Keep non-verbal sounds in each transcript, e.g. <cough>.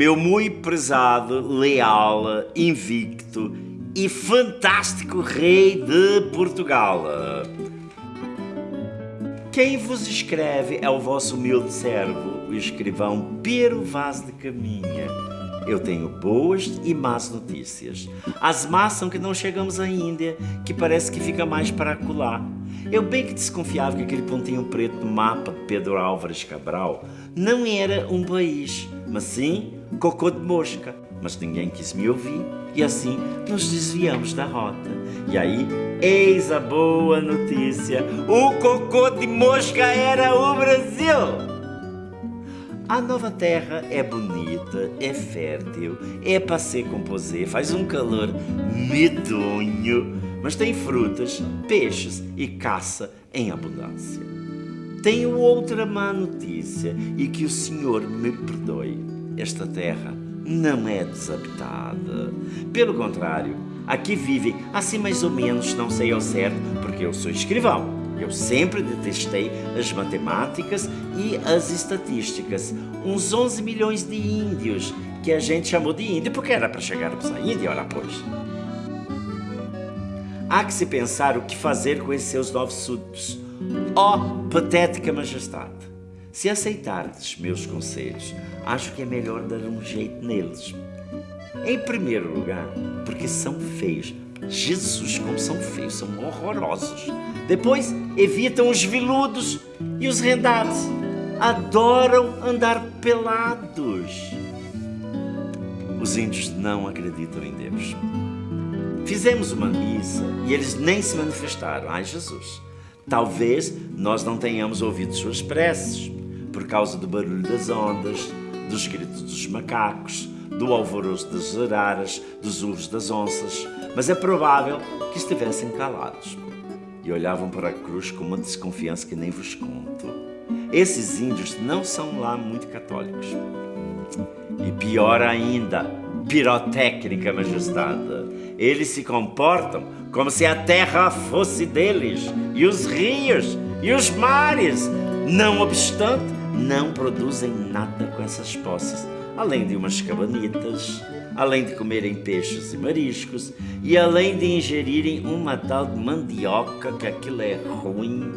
Meu muito prezado, leal, invicto e fantástico rei de Portugal. Quem vos escreve é o vosso humilde servo, o escrivão Pero Vaz de Caminha. Eu tenho boas e más notícias. As más são que não chegamos à Índia, que parece que fica mais para acolá. Eu bem que desconfiava que aquele pontinho preto no mapa de Pedro Álvares Cabral não era um país, mas sim cocô de mosca. Mas ninguém quis me ouvir e assim nos desviamos da rota. E aí, eis a boa notícia: o cocô de mosca era o Brasil! A nova terra é bonita, é fértil, é para se composer, faz um calor medonho, mas tem frutas, peixes e caça em abundância. Tenho outra má notícia e que o Senhor me perdoe esta terra não é desabitada. Pelo contrário, aqui vivem, assim mais ou menos, não sei ao certo, porque eu sou escrivão. Eu sempre detestei as matemáticas e as estatísticas. Uns 11 milhões de índios, que a gente chamou de índio porque era para chegarmos à Índia, ora pois. Há que se pensar o que fazer com esses seus novos súditos. Ó oh, patética majestade! Se aceitardes meus conselhos, acho que é melhor dar um jeito neles. Em primeiro lugar, porque são feios. Jesus, como são feios, são horrorosos. Depois, evitam os viludos e os rendados. Adoram andar pelados. Os índios não acreditam em Deus. Fizemos uma missa e eles nem se manifestaram. Ai, Jesus! Talvez nós não tenhamos ouvido suas preces por causa do barulho das ondas, dos gritos dos macacos, do alvoroço das araras, dos urros das onças, mas é provável que estivessem calados e olhavam para a cruz com uma desconfiança que nem vos conto. Esses índios não são lá muito católicos. E pior ainda, pirotécnica majestade, eles se comportam como se a terra fosse deles, e os rios, e os mares. Não obstante, não produzem nada com essas poças, além de umas cabanitas, além de comerem peixes e mariscos e além de ingerirem uma tal de mandioca que aquilo é ruim.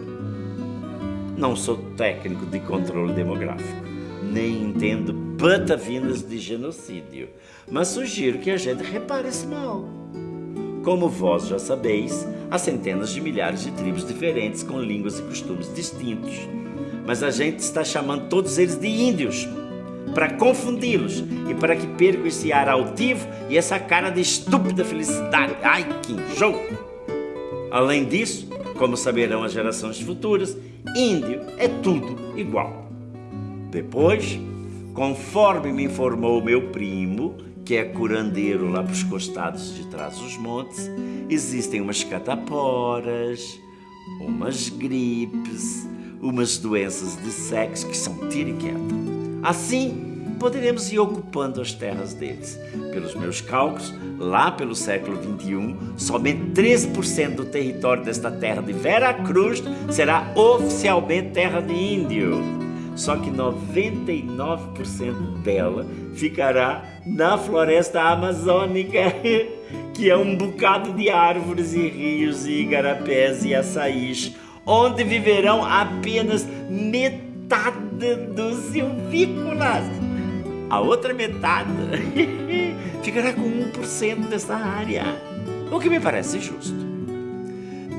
Não sou técnico de controle demográfico, nem entendo patavinas de genocídio, mas sugiro que a gente repare esse mal. Como vós já sabeis, há centenas de milhares de tribos diferentes com línguas e costumes distintos mas a gente está chamando todos eles de índios para confundi-los e para que percam esse ar altivo e essa cara de estúpida felicidade. Ai, que enjoo! Além disso, como saberão as gerações futuras, índio é tudo igual. Depois, conforme me informou meu primo, que é curandeiro lá para os costados de trás dos montes, existem umas cataporas, umas gripes, umas doenças de sexo que são tiro e queda. Assim, poderemos ir ocupando as terras deles. Pelos meus cálculos, lá pelo século XXI, somente 13% do território desta terra de Vera Cruz será oficialmente terra de índio. Só que 99% dela ficará na floresta amazônica, <laughs> que é um bocado de árvores e rios e igarapés e açaís, onde viverão apenas metade dos silvícolas. A outra metade <laughs> ficará com 1% dessa área, o que me parece justo.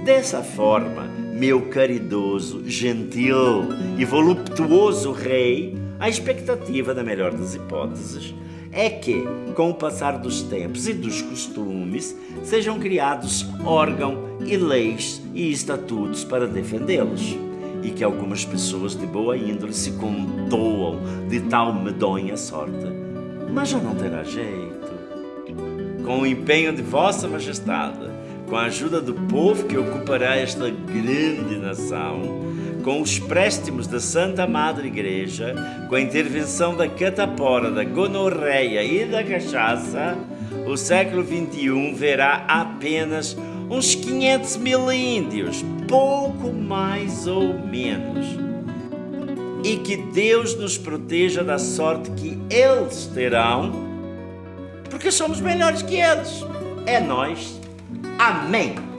Dessa forma, meu caridoso, gentil e voluptuoso rei, a expectativa, da melhor das hipóteses, é que, com o passar dos tempos e dos costumes, sejam criados órgãos e leis e estatutos para defendê-los, e que algumas pessoas de boa índole se condoam de tal medonha sorte. Mas já não terá jeito. Com o empenho de Vossa Majestade, com a ajuda do povo que ocupará esta grande nação, com os préstimos da Santa Madre Igreja, com a intervenção da catapora, da gonorreia e da cachaça, o século XXI verá apenas uns 500 mil índios, pouco mais ou menos. e que Deus nos proteja da sorte que eles terão, porque somos melhores que eles. É nós. Amém.